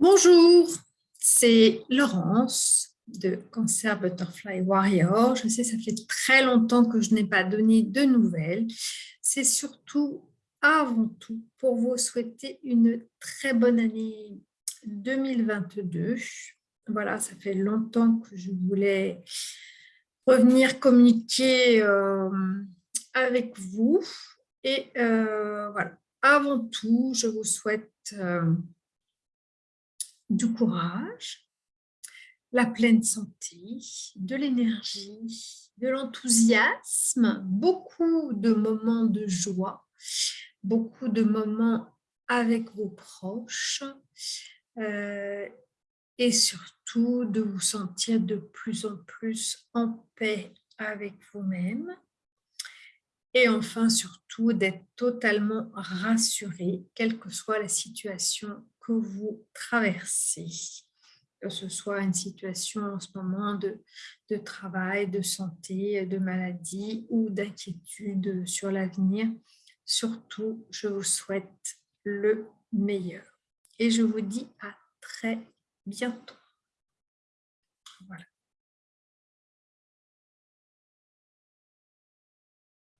Bonjour, c'est Laurence de Cancer Butterfly Warrior. Je sais, ça fait très longtemps que je n'ai pas donné de nouvelles. C'est surtout, avant tout, pour vous souhaiter une très bonne année 2022. Voilà, ça fait longtemps que je voulais revenir communiquer euh, avec vous. Et euh, voilà, avant tout, je vous souhaite... Euh, du courage, la pleine santé, de l'énergie, de l'enthousiasme, beaucoup de moments de joie, beaucoup de moments avec vos proches euh, et surtout de vous sentir de plus en plus en paix avec vous-même. Et enfin surtout d'être totalement rassuré, quelle que soit la situation que vous traversez, que ce soit une situation en ce moment de, de travail, de santé, de maladie ou d'inquiétude sur l'avenir. Surtout, je vous souhaite le meilleur. Et je vous dis à très bientôt.